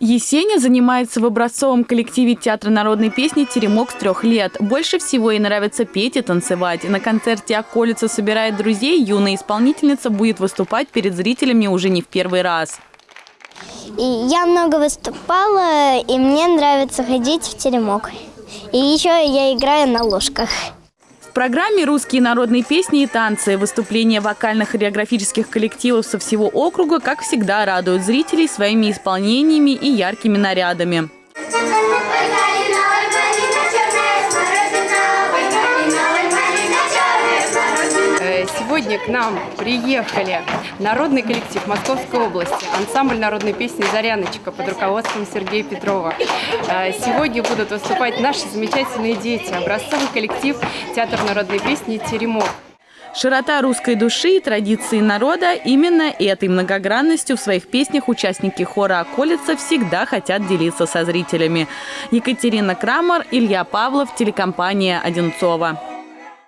Есеня занимается в образцовом коллективе театра народной песни «Теремок» с трех лет. Больше всего ей нравится петь и танцевать. На концерте «Околица» собирает друзей. Юная исполнительница будет выступать перед зрителями уже не в первый раз. Я много выступала, и мне нравится ходить в теремок. И еще я играю на ложках. Программе «Русские народные песни и танцы» выступления вокально-хореографических коллективов со всего округа, как всегда, радуют зрителей своими исполнениями и яркими нарядами. Сегодня к нам приехали народный коллектив Московской области, ансамбль народной песни «Заряночка» под руководством Сергея Петрова. Э, сегодня будут выступать наши замечательные дети, образцовый коллектив Театр народной песни «Теремок». Широта русской души и традиции народа – именно этой многогранностью в своих песнях участники хора «Околица» всегда хотят делиться со зрителями. Екатерина Крамер, Илья Павлов, телекомпания «Одинцова».